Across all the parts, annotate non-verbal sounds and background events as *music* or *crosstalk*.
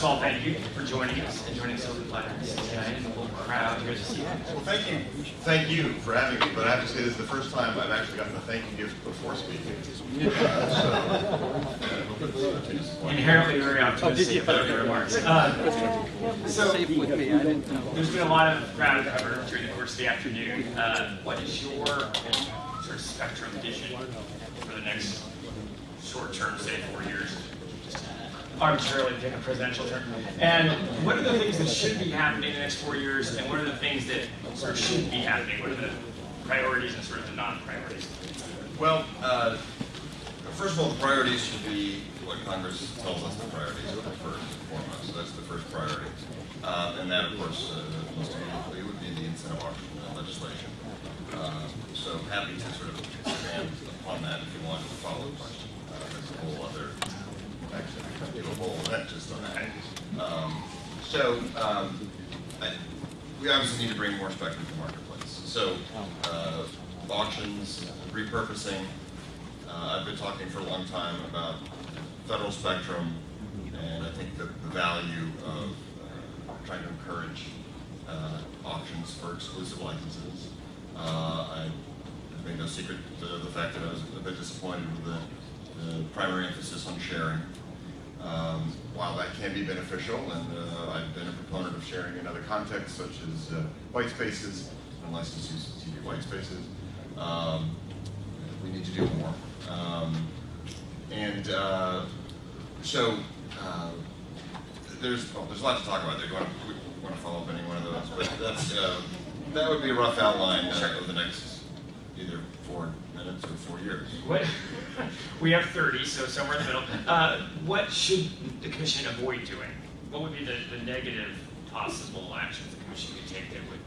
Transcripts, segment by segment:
of all, thank you for joining us and joining Silver Platters tonight and the whole crowd. Good to see you. Well, thank you, thank you for having me, but I have to say this is the first time I've actually gotten a thank you gift before speaking. *laughs* so, Inherently very optimistic about your remarks. Uh, So, there's been a lot of ground covered during the course of the afternoon. Uh, What is your sort of spectrum vision for the next short term, say four years? Arbitrarily pick a presidential term. And what are the things that should be happening in the next four years, and what are the things that sort of shouldn't be happening? What are the priorities and sort of the non-priorities? Well, uh, first of all, the priorities should be what Congress tells us the priorities are first and foremost. So that's the first priority. Uh, and that, of course, uh, most immediately would be the incentive auction legislation. Uh, so happy to sort of expand upon that if you want to follow question. Uh, there's a whole other, actually, I could do a whole event just on that. Um, so um, I, we obviously need to bring more spectrum to the marketplace. So uh, auctions, repurposing. Uh, I've been talking for a long time about federal spectrum, and I think the, the value of uh, trying to encourage uh, auctions for exclusive licenses. Uh, I made no secret of the fact that I was a bit disappointed with the, the primary emphasis on sharing. Um, while that can be beneficial, and uh, I've been a proponent of sharing in other contexts, such as uh, white spaces, and licensed use of TV white spaces, um, we need to do more. Um, and uh, so uh, there's well, there's a lot to talk about there. Do you want to, want to follow up any one of those? But that's uh, that would be a rough outline of the next either four minutes or four years. What, *laughs* we have 30, so somewhere in the middle. Uh, what should the commission avoid doing? What would be the, the negative possible actions the commission could take that would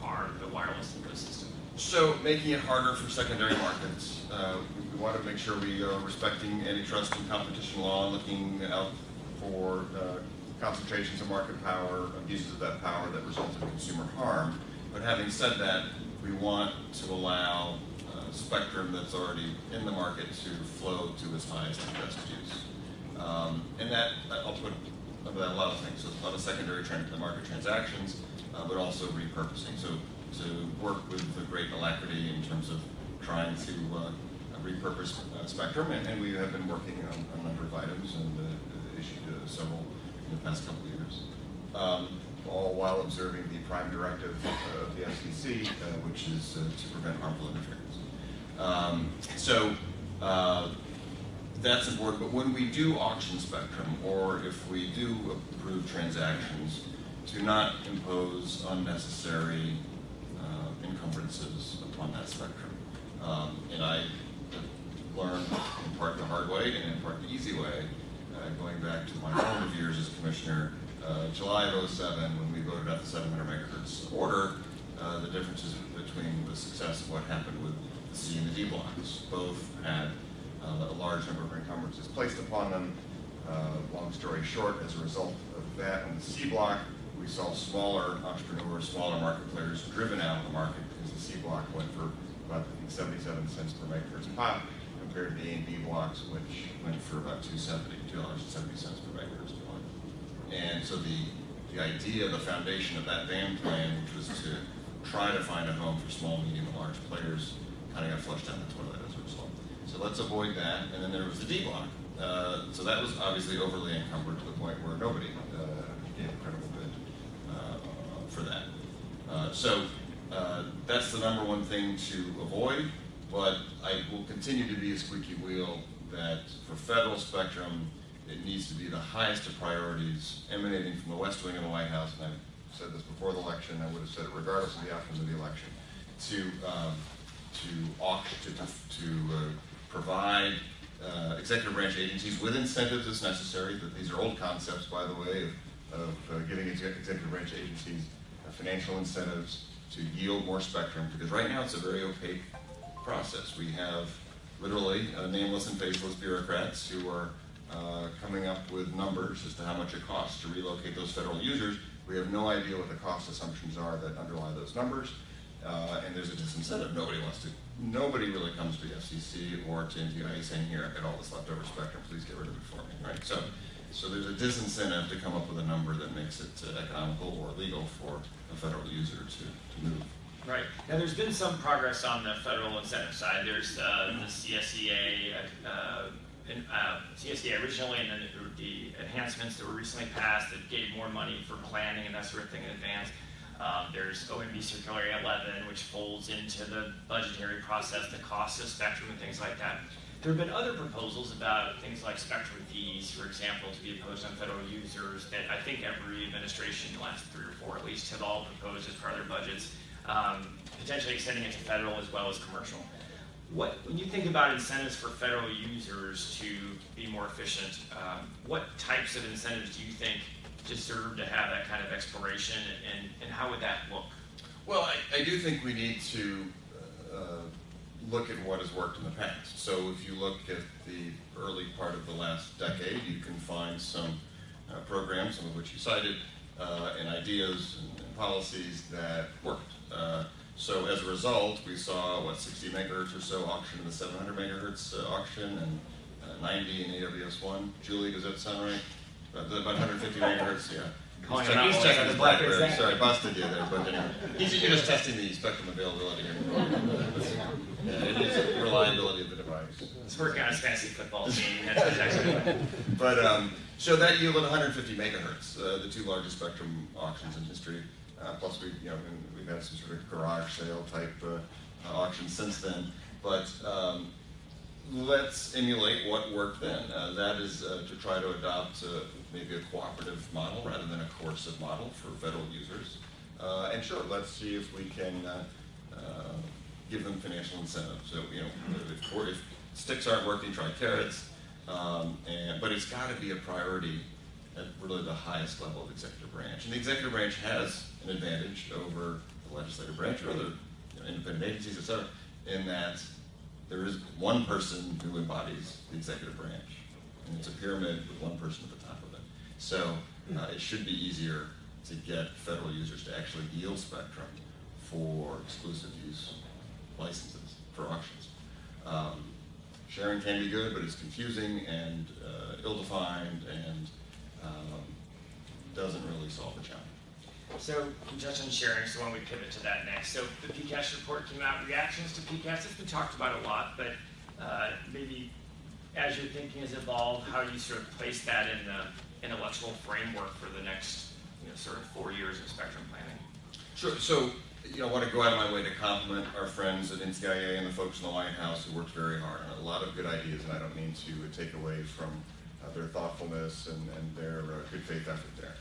harm the wireless ecosystem? So making it harder for secondary markets. Uh, we, we want to make sure we are respecting antitrust and competition law, looking out for uh, concentrations of market power, abuses of that power that result in consumer harm. But having said that, we want to allow spectrum that's already in the market to flow to its highest and best use. Um, and that, I'll put under that a lot of things. So it's a lot of secondary trend, to the market transactions, uh, but also repurposing. So to work with the great alacrity in terms of trying to uh, repurpose uh, spectrum, and, and, we have been working on, a number of items and uh, issued uh, several in the past couple of years. Um, all while observing the prime directive of the FCC, uh, which is to prevent harmful interference. Um, so that's important, but when we do auction spectrum, or if we do approve transactions, to not impose unnecessary uh, encumbrances upon that spectrum. Um, and I learned in part the hard way and in part the easy way, uh, going back to my formative years as commissioner, uh, July of 07, when we voted out the 700 megahertz order, uh, the differences between the success of what happened with the C and the D blocks. Both had uh, a large number of encumbrances placed upon them. Uh, long story short, as a result of that on the C block, we saw smaller entrepreneurs, smaller market players driven out of the market because the C block went for about I think 77 cents per megahertz pop compared to the A and B blocks, which went for about 270, $2.70 per megahertz pop. And so the, the idea, the foundation of that band plan, which was to try to find a home for small, medium, and large players, of got flushed down the toilet as a result. So let's avoid that. And then there was the D block. Uh, so that was obviously overly encumbered to the point where nobody uh, gave a credible bid uh, for that. Uh, so uh, that's the number one thing to avoid, but I will continue to be a squeaky wheel that for federal spectrum, it needs to be the highest of priorities emanating from the West Wing of the White House, and I've said this before the election, I would have said it regardless of the outcome of the election, to, um, to, auction, to, to uh, provide uh, executive branch agencies with incentives as necessary, that these are old concepts, by the way, of, of uh, giving executive branch agencies uh, financial incentives to yield more spectrum, because right now it's a very opaque process. We have literally uh, nameless and faceless bureaucrats who are uh, coming up with numbers as to how much it costs to relocate those federal users. We have no idea what the cost assumptions are that underlie those numbers, uh, and there's a disincentive. Nobody wants to, nobody really comes to the FCC or to NTIA saying, here, I've got all this leftover spectrum, please get rid of it for me, right? So So there's a disincentive to come up with a number that makes it uh, economical or legal for a federal user to, to move. Right. Now, there's been some progress on the federal incentive side. There's uh, the CSEA, uh, in, uh, CSEA originally, and then the enhancements that were recently passed that gave more money for planning and that sort of thing in advance. Um, there's OMB Circular 11, which folds into the budgetary process, the cost of spectrum and things like that. There have been other proposals about things like spectrum fees, for example, to be imposed on federal users that I think every administration, the last three or four at least, have all proposed as part of their budgets um, potentially extending it to federal as well as commercial. What, when you think about incentives for federal users to be more efficient, um, what types of incentives do you think deserve to have that kind of exploration, and, and how would that look? Well, I, I do think we need to uh, look at what has worked in the past. So if you look at the early part of the last decade, you can find some uh, programs, some of which you cited, uh, and ideas and, and policies that worked. So as a result, we saw, what, 60 megahertz or so auction in the 700 megahertz uh, auction and uh, 90 in AWS-1. Julie, does that sound right? About, about 150 megahertz, yeah. Calling He's him out checking- he's checking his the BlackBerry. Blackberry. Sorry, busted you there, but anyway. He's you're just testing the spectrum availability here. Yeah, it is reliability of the device. It's working on his fantasy football *laughs* team. That's exactly But um, so that yielded 150 megahertz, uh, the two largest spectrum auctions in history. Uh, plus, we you know and we've had some sort of garage sale type uh, auctions since then. But um, let's emulate what worked then. Uh, that is uh, to try to adopt uh, maybe a cooperative model rather than a coercive model for federal users. Uh, and sure, let's see if we can give them financial incentives. So you know, if, if sticks aren't working, try carrots. Um, and, but it's got to be a priority at really the highest level of executive branch. And the executive branch has an advantage over the legislative branch or other you know, independent agencies, et cetera, in that there is one person who embodies the executive branch. And it's a pyramid with one person at the top of it. So uh, it should be easier to get federal users to actually yield spectrum for exclusive use licenses for auctions. Um, sharing can be good, but it's confusing and uh, ill-defined and um, doesn't really solve the challenge. So, you touched on sharing, so why don't we pivot to that next? So, the PCAST report came out, reactions to PCAST, it's been talked about a lot, but uh, maybe as your thinking has evolved, how you sort of place that in the intellectual framework for the next, you know, sort of four years of spectrum planning? Sure. So, you know, I want to go out of my way to compliment our friends at NTIA and the folks in the White House who worked very hard on a lot of good ideas, and I don't mean to take away from uh, their thoughtfulness and, and their uh, good faith effort there.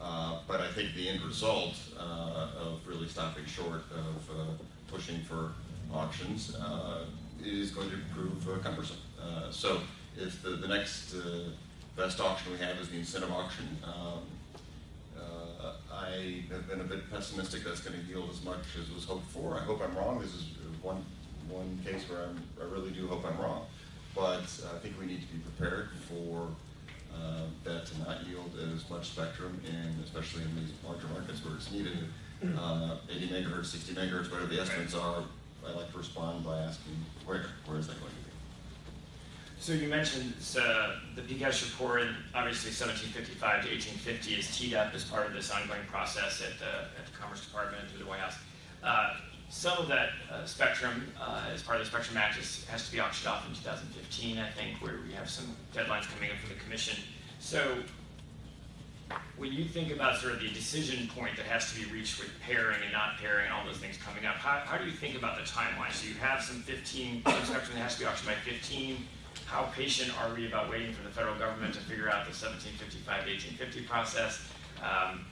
Uh, but I think the end result uh, of really stopping short of uh, pushing for auctions is going to prove cumbersome. So if the, the next best auction we have is the incentive auction, um, I have been a bit pessimistic that's going to yield as much as was hoped for. I hope I'm wrong. This is one, one case where I'm, I really do hope I'm wrong. But I think we need to be prepared for uh, that to not yield as much spectrum, and especially in these larger markets where it's needed. Uh, 80 megahertz, 60 megahertz, whatever the estimates are, I like to respond by asking where, where is that going to be? So you mentioned uh, the PCAST report, and obviously 1755 to 1850 is teed up as part of this ongoing process at the, at the Commerce Department through the White House. Uh, some of that uh, spectrum, uh, as part of the Spectrum Act, is, has to be auctioned off in 2015, I think, where we have some deadlines coming up for the Commission. So when you think about sort of the decision point that has to be reached with pairing and not pairing and all those things coming up, how, how do you think about the timeline? So you have some 15, some spectrum that has to be auctioned by 15. How patient are we about waiting for the federal government to figure out the 1755 to 1850 process? Um,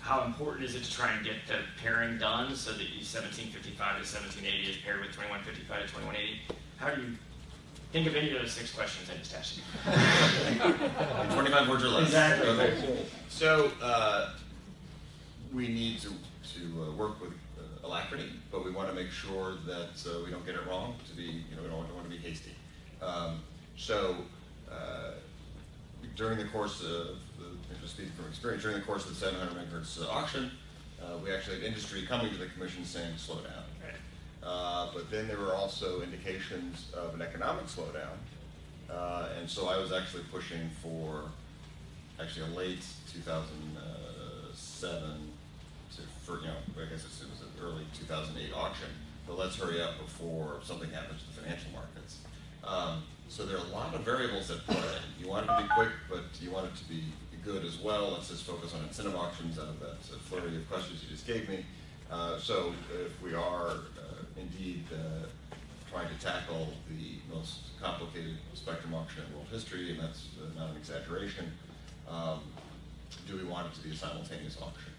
how important is it to try and get the pairing done so that you 1755 to 1780 is paired with 2155 to 2180? How do you think of any of those six questions I just asked you? *laughs* 25 words or less. Exactly. Okay. So uh, we need to, to uh, work with uh, alacrity, but we want to make sure that uh, we don't get it wrong. To be, you know, we don't, want- don't want to be hasty. Um, so uh, during the course of, the, just speaking from experience, during the course of the 700 megahertz uh, auction, uh, we actually had industry coming to the commission saying, slow down. Right. Uh, but then there were also indications of an economic slowdown. Uh, and so I was actually pushing for actually a late 2007 to, for, you know, I guess it was an early 2008 auction, but let's hurry up before something happens to the financial markets. Um, so there are a lot of variables that play. You want it to be quick, but you want it to be good as well. Let's just focus on incentive auctions out of that uh, flurry of questions you just gave me. Uh, so if we are uh, indeed uh, trying to tackle the most complicated spectrum auction in world history, and that's uh, not an exaggeration, um, do we want it to be a simultaneous auction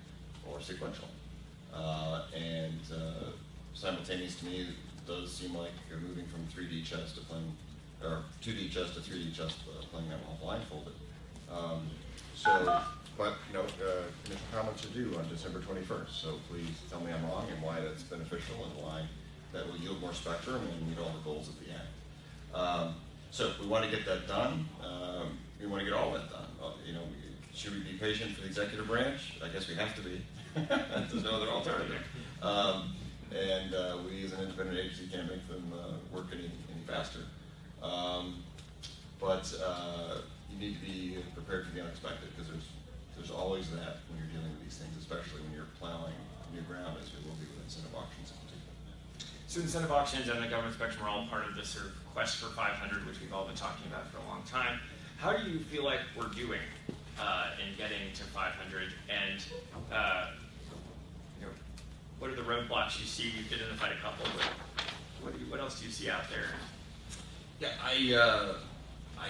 or sequential? Uh, and uh, simultaneous to me does seem like you're moving from 3D chess to playing, or 2D chess to 3D chess, uh, playing that while blindfolded. Um, so, but, you know, uh, initial comments are due on December 21st, so please tell me I'm wrong and why that's beneficial and why that will yield more spectrum and meet all the goals at the end. Um, so we want to get that done. Um, we want to get all that done. Uh, you know, should we be patient for the executive branch? I guess we have to be. *laughs* There's no other alternative. Um, and uh, we, as an independent agency, can't make them uh, work any, any faster. Um, but uh, you need to be prepared for the unexpected because there's there's always that when you're dealing with these things, especially when you're plowing new ground, as we will be with incentive auctions in particular. So incentive auctions and the government spectrum are all part of this sort of quest for 500, which we've all been talking about for a long time. How do you feel like we're doing uh, in getting to 500? And uh, you know, what are the roadblocks you see? You've identified a couple, but what, do you, what else do you see out there? Yeah, I, uh, I,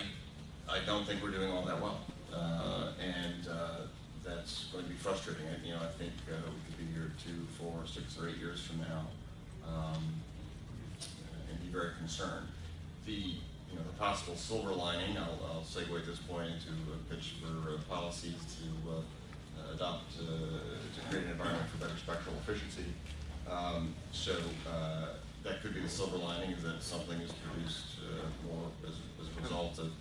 I don't think we're doing all that well, uh, and uh, that's going to be frustrating. I, you know, I think uh, we could be here two, four, six, or eight years from now, um, and be very concerned. The, you know, the possible silver lining. I'll, I'll segue at this point into a pitch for uh, policies to uh, adopt uh, to create an environment for better spectral efficiency. Um, so that could be the silver lining is that something is produced more as, as a result of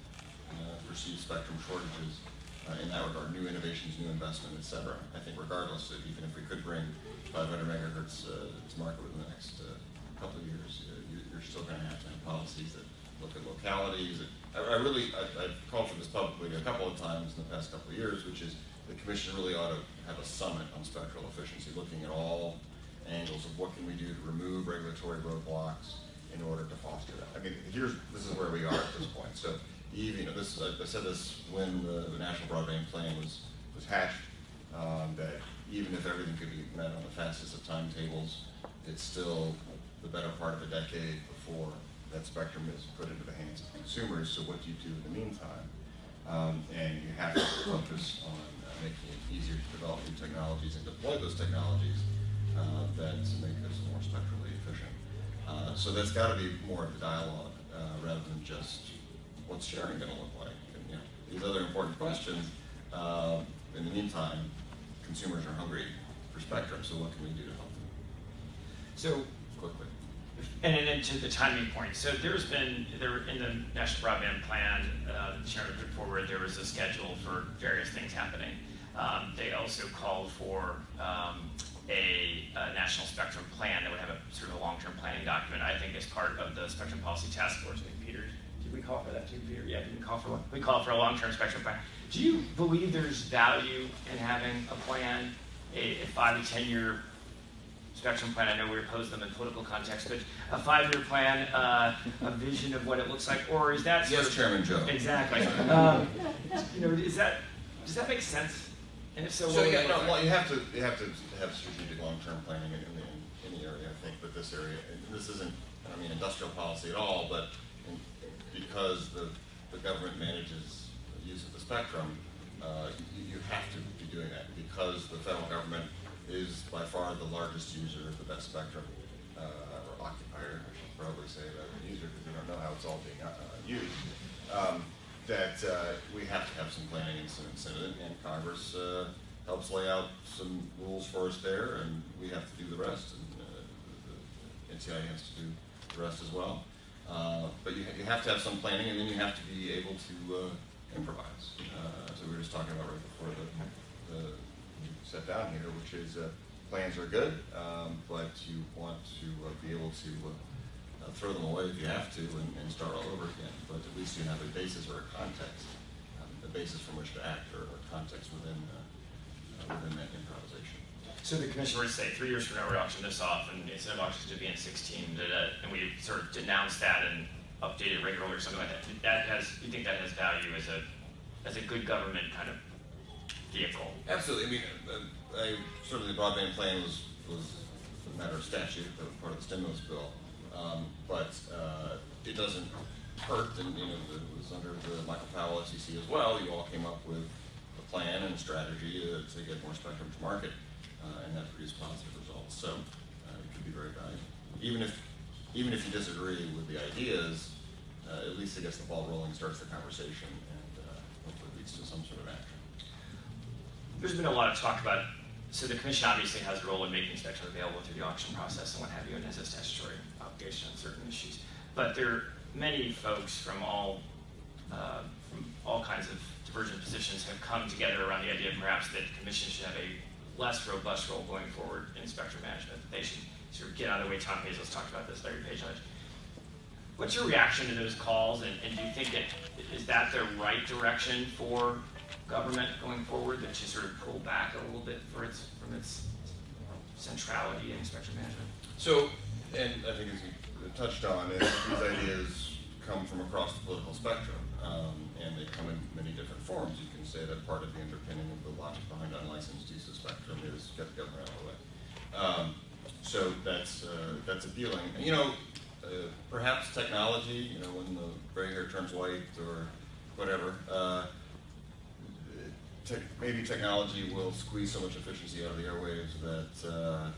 perceived spectrum shortages. Uh, in that regard, new innovations, new investment, et cetera. I think regardless, of even if we could bring 500 megahertz uh, to market within the next uh, couple of years, uh, you, you're still going to have to have policies that look at localities. I, I really, I, I've called for this publicly a couple of times in the past couple of years, which is the commission really ought to have a summit on spectral efficiency, looking at all angles of what can we do to remove regulatory roadblocks in order to foster that. I mean, here's this is where we are at this point. So, even you know, this I, I said this when the, the national broadband plan was was hatched. Um, that even if everything could be met on the fastest of timetables, it's still the better part of a decade before that spectrum is put into the hands of consumers. So, what do you do in the meantime? Um, and you have to focus on uh, making it easier to develop new technologies and deploy those technologies uh, that make us more spectrally efficient. Uh, so that's got to be more of the dialogue uh, rather than just what's sharing going to look like. And, you know, these other important questions. Uh, in the meantime, consumers are hungry for spectrum. So what can we do to help them? So Quickly. And then to the timing point, so there's been, there in the National Broadband Plan, uh, the chairman put forward, there was a schedule for various things happening. Um, they also called for um, a, a national spectrum plan that would have a sort of a long-term planning document, I think as part of the Spectrum Policy Task Force. I think Peter, we call for that too, Peter? Yeah, did we call for one? We called for a long-term spectrum plan. Do you believe there's value in having a plan, a, a five to 10-year spectrum plan, I know we oppose them in political context, but a five-year plan, uh, a vision of what it looks like, or is that Yes, Chairman Joe. Exactly. Um, you know, is that does that make sense? And if so, So yeah, no, well, you have to you have to have strategic long-term planning in, in, in any area. I think, but this area, this isn't, I mean, industrial policy at all, but because the the government manages the use of the spectrum, uh, you, you have to be doing that because the federal government is by far the largest user of the best spectrum, uh, or occupier, I should probably say, than user, because we don't know how it's all being uh, used. Um, that uh, we have to have some planning and some incentive, and Congress uh, helps lay out some rules for us there, and we have to do the rest, and uh, the NCI has to do the rest as well. Uh, but you, you have to have some planning, and then you have to be able to uh, improvise. Uh, so we were just talking about right before the, the set down here, which is uh, plans are good, um, but you want to uh, be able to throw them away if you have to and, and start all over again. But at least you have a basis or a context um, that basis from which to act or, or context within within that improvisation. So the commission were to say, three years from now, we're auctioning this off, and instead of auctions to be in 16, da, da, and we sort of denounce that and update it regularly or something like that. That has, you think that has value as a, as a good government kind of vehicle? Absolutely. I mean, uh, I, certainly the broadband plan was, was a matter of statute, that was part of the stimulus bill. Um, but uh, it doesn't hurt, and you know, it was under the Michael Powell FCC as well. You all came up with a plan and a strategy uh, to get more spectrum to market, uh, and that produced positive results. So uh, it could be very valuable. Even if, even if you disagree with the ideas, uh, at least it gets the ball rolling, starts the conversation, and uh, hopefully leads to some sort of action. There's been a lot of talk about, so the commission obviously has a role in making spectrum available through the auction process and what have you, and has a statutory obligation on certain issues. But there are many folks from all, uh, from all kinds of divergent positions have come together around the idea of perhaps that the commission should have a less robust role going forward in spectrum management. They should sort of get out of the way. Tom Hazlett's talked about this, Larry Page. What's your reaction to those calls, and, and do you think that, is that the right direction for government going forward, that you sort of pull back a little bit for its, from its centrality in spectrum management? So, and I think as you touched on, is these ideas come from across the political spectrum, um, and they come in many different forms. You can say that part of the underpinning of the logic behind unlicensed use spectrum is get the government out of the way. Um, so that's uh, that's appealing. And, you know, uh, perhaps technology, you know, when the gray hair turns white or whatever, uh, te- maybe technology will squeeze so much efficiency out of the airwaves that uh,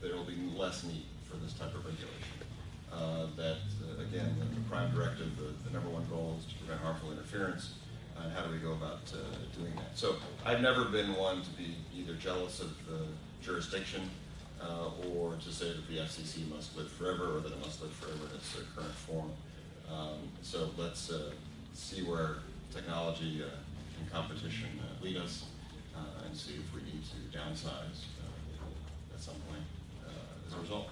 there will be less need for this type of regulation. Uh, that, uh, again, the, the prime directive, the, the number one goal is to prevent harmful interference. And how do we go about uh, doing that? So I've never been one to be either jealous of the jurisdiction uh, or to say that the FCC must live forever or that it must live forever in its current form. Um, so let's uh, see where technology uh, and competition uh, lead us uh, and see if we need to downsize at some point as a result.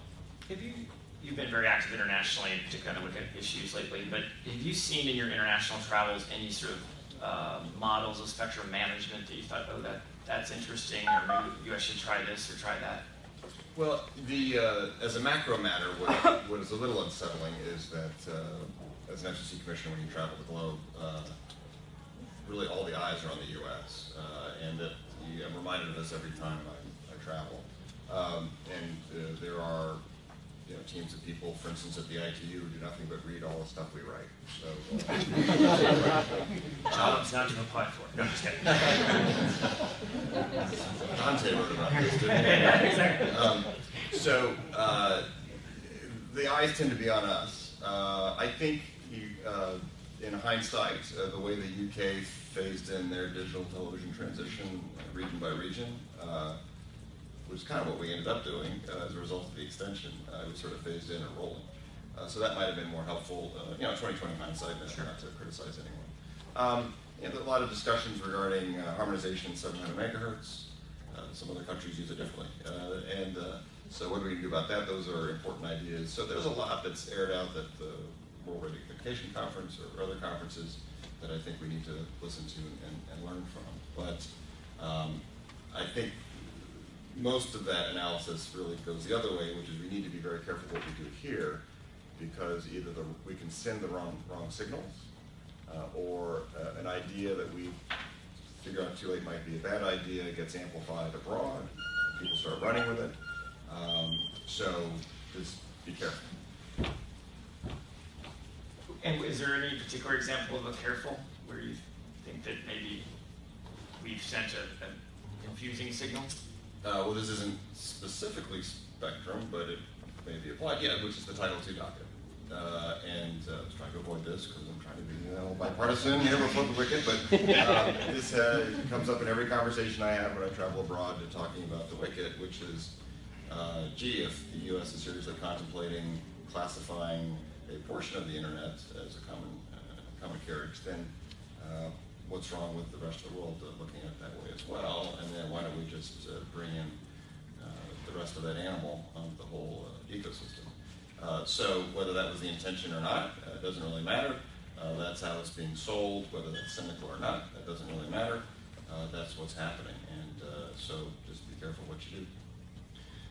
Have you, you've been very active internationally, particularly look at issues lately, but have you seen in your international travels any sort of uh, models of spectrum management that you thought, oh, that, that's interesting, or maybe US should try this or try that? Well, the uh, as a macro matter, what, *laughs* what is a little unsettling is that uh, as an FCC commissioner, when you travel the globe, uh, really all the eyes are on the U.S. Uh, and that you, I'm reminded of this every time I, I travel. Um, and uh, there are you know, teams of people, for instance, at the ITU, do nothing but read all the stuff we write. So, uh, *laughs* Jobs not to apply for. No, I'm just kidding. *laughs* Dante wrote about this, didn't he? *laughs* Exactly. Um, so uh, the eyes tend to be on us. Uh, I think, you, uh, in hindsight, uh, the way the UK phased in their digital television transition uh, region by region, uh, was kind of what we ended up doing uh, as a result of the extension. Uh, we sort of phased in and rolling. Uh, so that might have been more helpful, uh, you know, 2020 hindsight, uh, Sure. not to criticize anyone. Um, and a lot of discussions regarding uh, harmonization 700 megahertz. Uh, some other countries use it differently. Uh, and uh, so what do we do about that? Those are important ideas. So there's a lot that's aired out at the World Radio Communication Conference or other conferences that I think we need to listen to and, and, and learn from. But um, I think most of that analysis really goes the other way, which is we need to be very careful what we do here, because either the, we can send the wrong wrong signals, uh, or uh, an idea that we figure out too late might be a bad idea gets amplified abroad, people start running with it. Um, so just be careful. And is there any particular example of a careful where you think that maybe we've sent a, a confusing signal? Uh, well, this isn't specifically spectrum, but it may be applied. Yeah, which is the Title II docket. Uh, and uh, I was trying to avoid this because I'm trying to be you know, bipartisan, you know, before the WCIT. But um, *laughs* this uh, comes up in every conversation I have when I travel abroad to talking about the WCIT, which is, uh, gee, if the U.S. is seriously contemplating classifying a portion of the internet as a common uh, common carriage, then uh, what's wrong with the rest of the world uh, looking at it that way as well? And why don't we just uh, bring in uh, the rest of that animal the whole uh, ecosystem? Uh, so whether that was the intention or not, uh, doesn't really matter. That's how it's being sold, whether that's cynical or not, that doesn't really matter. That's what's happening, and so just be careful what you do.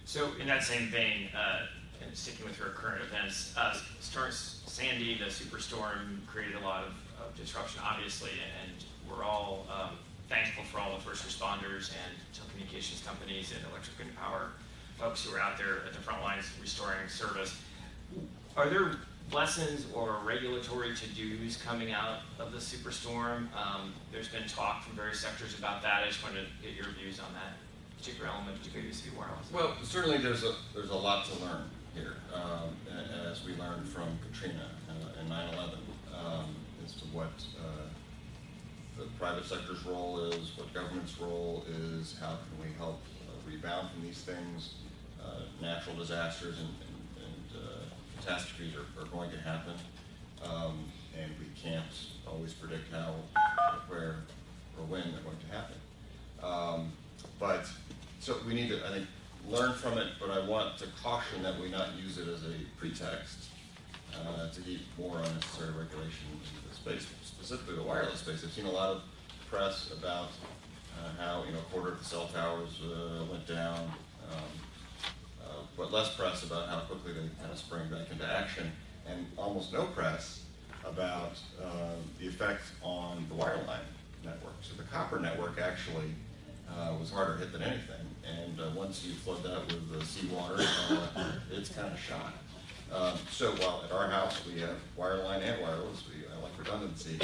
So in that same vein, and sticking with your current events, uh, Sandy, the superstorm, created a lot of, of disruption, obviously, and we're all um, thankful for all the first responders and telecommunications companies and electric and power folks who are out there at the front lines restoring service. Are there lessons or regulatory to-dos coming out of the superstorm? Um, there's been talk from various sectors about that. I just wanted to get your views on that particular element, particularly UCB wireless. Well, certainly there's a, there's a lot to learn here, um, as we learned from Katrina and 9/11, um, as to what uh, the private sector's role what government's role is, how can we help uh, rebound from these things. Uh, Natural disasters and, and- and uh, catastrophes are, are going to happen, um, and we can't always predict how, where, or when they're going to happen. Um, But, so we need to, I think, learn from it, but I want to caution that we not use it as a pretext uh, to heap more unnecessary regulation into the space, specifically the wireless space. I've seen a lot of press about uh, how, you know, a quarter of the cell towers uh, went down, um, uh, but less press about how quickly they kind of sprang back into action, and almost no press about uh, the effect on the wireline network. So the copper network actually uh, was harder hit than anything, and uh, once you flood that with seawater, it's kind of shot. Um, so while at our house we have wireline and wireless, we I like redundancy.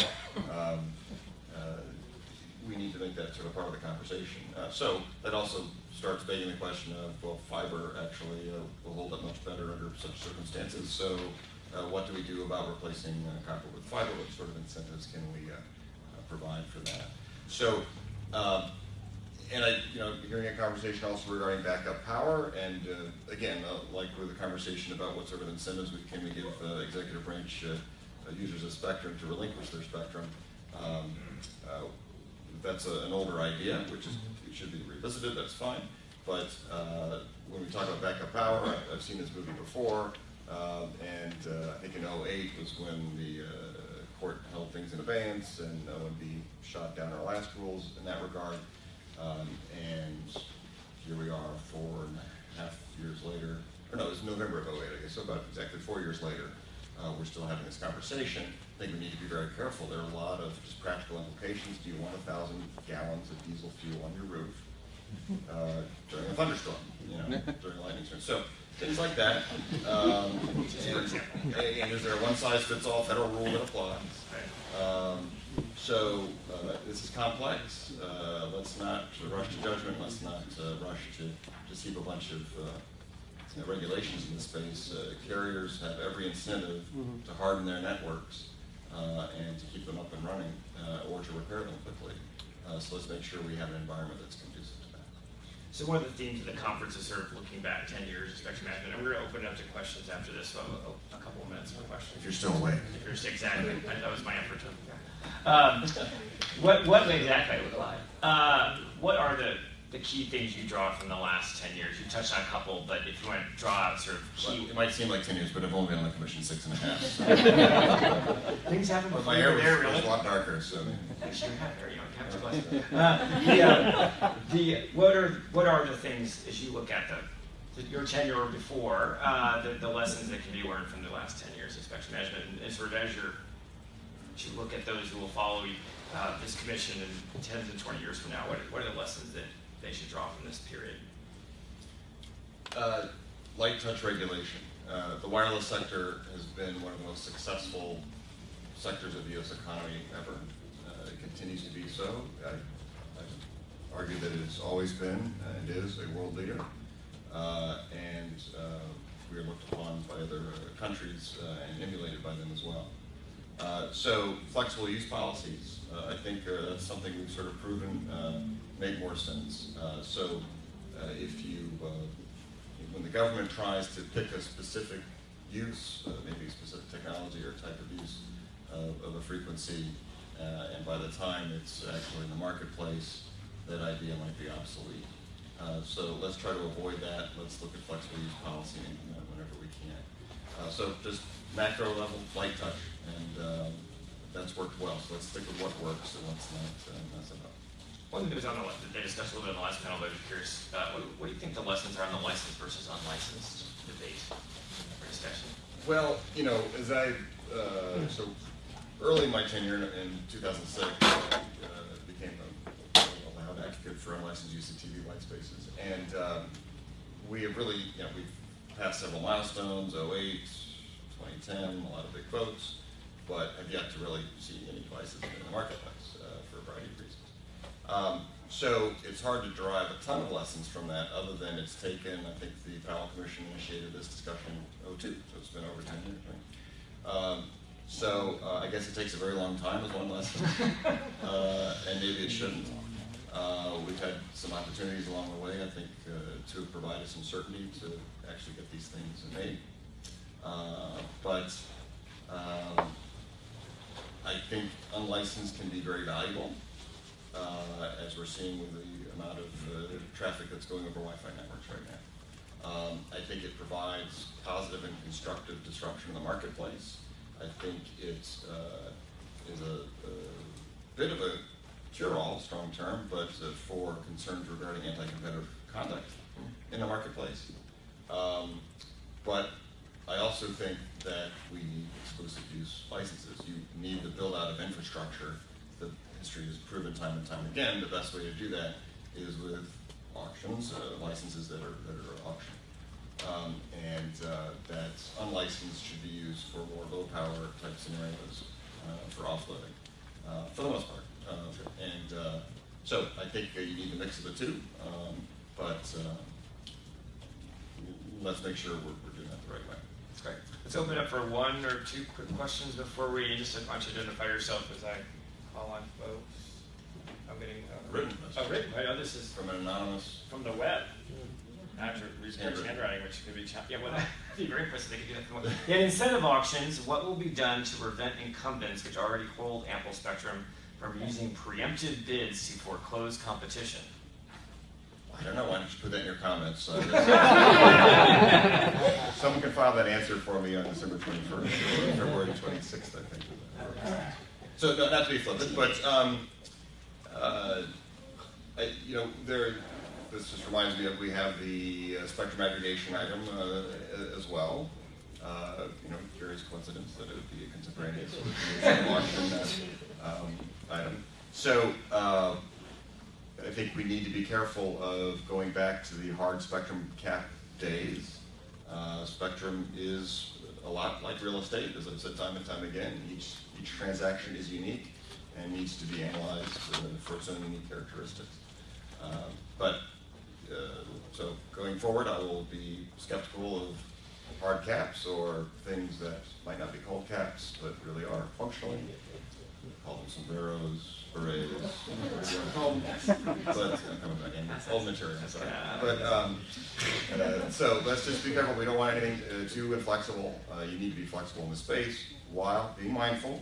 Um, we need to make that sort of part of the conversation. Uh, so that also starts begging the question of, well, fiber actually uh, will hold up much better under such circumstances. So uh, what do we do about replacing uh, copper with fiber? What sort of incentives can we uh, provide for that? So, um, and I, you know, hearing a conversation also regarding backup power, and again, like with the conversation about what sort of incentives we can we give executive branch users of spectrum to relinquish their spectrum. Um, uh, that's a, an older idea, which is should be revisited. That's fine. But uh, when we talk about backup power, I've, I've seen this movie before, um, and uh, I think in 08 was when the uh, court held things in abeyance, and OMB shot down our last rules in that regard. Um, and here we are four and a half years later, or no, it was November of 08, I guess, so about exactly four years later, uh, we're still having this conversation. I think we need to be very careful. There are a lot of just practical implications. Do you want a thousand gallons of diesel fuel on your roof *laughs* uh, during a thunderstorm, you know, *laughs* during a lightning storm? So things like that. Um, and, and is there a one-size-fits-all federal rule that applies? Um, so uh, this is complex. Uh, let's not rush to judgment. Let's not uh, rush to just heap a bunch of uh, regulations in this space. Uh, carriers have every incentive to harden their networks uh, and to keep them up and running uh, or to repair them quickly. Uh, so let's make sure we have an environment that's conducive to that. So one of the themes of the conference is sort of looking back 10 years of spectrum management, and we're going to open it up to questions after this, so a, a couple of minutes for questions. If you're still awake. If you're exactly, that that was my effort to. Um, what what exactly look like? Uh, what are the the key things you draw from the last 10 years? You touched on a couple, but if you want to draw out sort of Well, key it might seem like 10 years, but I've only been on the commission six and a half. So. *laughs* things happen But before my hair was, there, was a lot darker, so. Actually, you have hair, you don't have to. Uh, the, uh, the, what are, what are the things, as you look at the, the- your tenure before, uh, the, the lessons that can be learned from the last ten years of spectrum management, and- and sort of as you're, as you look at those who will follow, uh, this commission in ten to twenty years from now, what, what are the lessons that they should draw from this period? Uh, light touch regulation. Uh, the wireless sector has been one of the most successful sectors of the U.S. economy ever. Uh, it continues to be so. I, I argue that it's always been and is a world leader. Uh, and uh, we are looked upon by other countries uh, and emulated by them as well. So flexible use policies, I think that's something we've sort of proven uh, make more sense. Uh, so uh, if you, uh, when the government tries to pick a specific use, uh, maybe a specific technology or type of use of, of a frequency, uh, and by the time it's actually in the marketplace, that idea might be obsolete. Uh, so let's try to avoid that. Let's look at flexible use policy and whenever we can. Uh, so just macro level, light touch, and um, that's worked well, so let's stick with what works and let's not uh, up. One thing that was on the, they discussed a little bit on the last panel, but I was curious, uh, what, what do you think the lessons are on the licensed versus unlicensed debate or discussion? Well, you know, as I, uh, so early in my tenure in, in 2006, uh, became a, a loud advocate for unlicensed use of TV white spaces. And um, we have really, you know, we've passed several milestones, 08, 2010, a lot of big votes, but have yet to really see any devices in the marketplace uh, for a variety of reasons. Um, so it's hard to derive a ton of lessons from that, other than it's taken, I think the Powell Commission initiated this discussion in 02, so it's been over 10 years, right? Um, so uh, I guess it takes a very long time as one lesson, *laughs* uh, and maybe it shouldn't. Uh, we've had some opportunities along the way, I think, uh, to have provided some certainty to actually get these things made. Uh, but um, I think unlicensed can be very valuable, uh, as we're seeing with the amount of uh, traffic that's going over Wi-Fi networks right now. Um, I think it provides positive and constructive disruption in the marketplace. I think it uh, is a, a bit of a cure-all, strong term, but uh, for concerns regarding anti-competitive conduct in the marketplace. Um, but I also think that we need exclusive use licenses. You need the build out of infrastructure. The history has proven time and time again the best way to do that is with auctions, uh, licenses that are that are auctioned. Um, and uh, that unlicensed should be used for more low power type scenarios uh, for offloading, uh, for the most part. Uh, and uh, so I think uh, you need a mix of the two, um, but uh, let's make sure we're, we're doing that the right way. That's great. Let's open it up for one or two quick questions before we, just why don't you identify yourself as I call on folks. I'm getting. uh, Written. Oh, written, right, oh, this is From an anonymous, from the web. After research Handwritten. handwriting, which could be, cha- yeah, well, that'd be very impressive, they could do that. from one- Yeah, in incentive auctions, what will be done to prevent incumbents, which already hold ample spectrum, from using preemptive bids to foreclose competition? I don't know, why don't you put that in your comments? *laughs* Uh, Someone can file that answer for me on December 21st, or February 26th, I think. So, no, not to be flippant, but, um, uh, I, you know, there, this just reminds me of, we have the uh, spectrum aggregation item uh, as well. Uh, you know, curious coincidence that it would be a contemporaneous auction uh, um, item. So, uh, I think we need to be careful of going back to the hard spectrum cap days. Spectrum is a lot like real estate, as I've said time and time again. Each, each transaction is unique and needs to be analyzed for its own unique characteristics. Um, but, uh, so going forward, I will be skeptical of hard caps or things that might not be called caps, but really are functional. Call them sombreros, berets, whatever you want to call them. But I'm coming back in, old material, sorry. But, um, uh, so let's just be careful, we don't want anything uh, too inflexible. Uh, you need to be flexible in the space while being mindful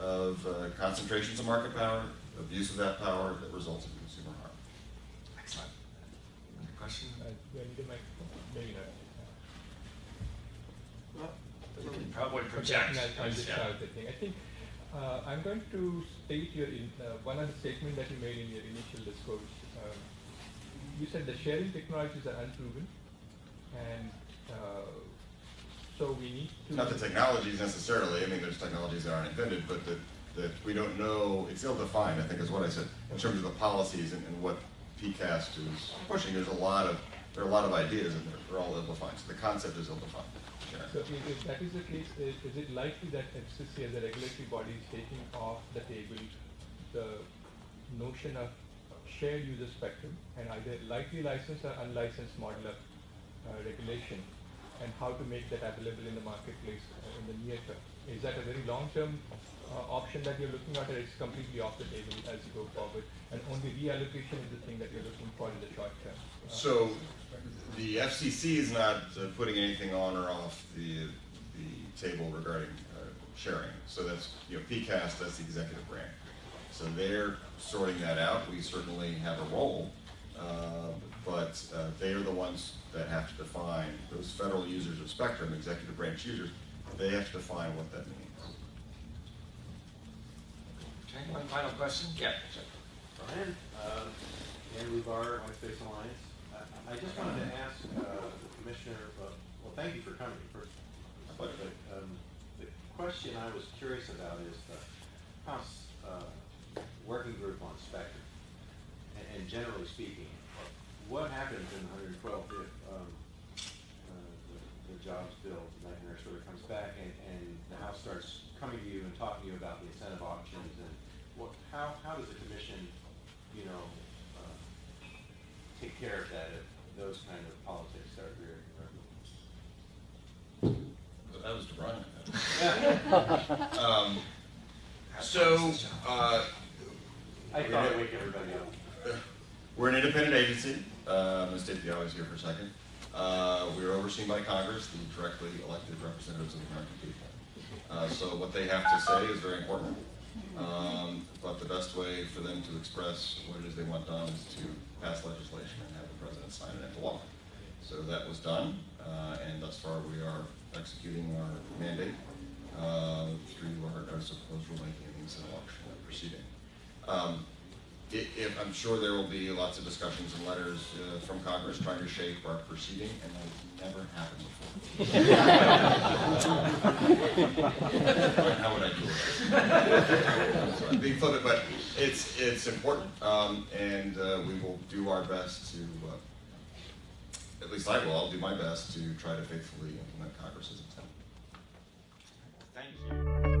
of uh, concentrations of market power, abuse of that power that results in consumer harm. Excellent. Another question? Uh, do I need a? Maybe not. You can probably project. Okay, I'll, I'll just Yeah. the thing. I think uh, I'm going to state your in, uh, one of the statements that you made in your initial discourse. Um, you said the sharing technologies are unproven, and uh, so we need to. Not the technologies necessarily, I mean, there's technologies that aren't invented, but that, that we don't know, it's ill-defined, I think is what I said, in terms of the policies and, and what PCAST is pushing, there's a lot of, there are a lot of ideas and they're, they're all ill-defined, so the concept is ill-defined. So if, if that is the case, is, is it likely that FCC as a regulatory body is taking off the table the notion of shared user spectrum and either likely licensed or unlicensed model of uh, regulation and how to make that available in the marketplace uh, in the near term? Is that a very long-term uh, option that you're looking at or it's completely off the table as you go forward and only reallocation is the thing that you're looking for in the short term? Uh, So, the FCC is not uh, putting anything on or off the, the table regarding uh, sharing. So that's, you know, PCAST, that's the executive branch. So they're sorting that out. We certainly have a role, uh, but uh, they are the ones that have to define, those federal users of spectrum, executive branch users, they have to define what that means. Okay, one final question? Yeah. Brian, uh, Dan Lubar, White Space Alliance. I- I just wanted to ask uh, the commissioner, uh, well, thank you for coming first. But um, the question I was curious about is the House uh, Working Group on Spectrum. And- And generally speaking, what happens in 112 if um, uh, the- the jobs bill, nightmare sort of comes back and, and the House starts coming to you and talking to you about the incentive auctions and what, how, how does the commission, you know, uh, take care of that if those kind of politics start rearing their ugly? But that was to Brian. *laughs* Um, So, uh, I thought I'd wake everybody up. *laughs* We're an independent agency. Uh, I'm going to state the obvious here for a second. Uh, we are overseen by Congress, the directly elected representatives of the American people. Uh, so what they have to say is very important. Um, but the best way for them to express what it is they want done is to pass legislation and have the president sign it into law. So that was done, uh, and thus far we are executing our mandate uh, through our notice of proposed rulemaking and the auction proceeding. Um, i- if, I'm sure there will be lots of discussions and letters uh, from Congress trying to shape our proceeding, and that never happened before. How would I do it? So I'm being flippant, but it's, it's important, um, and uh, we will do our best to, uh, at least I will, I'll do my best to try to faithfully implement Congress's intent. Thank you.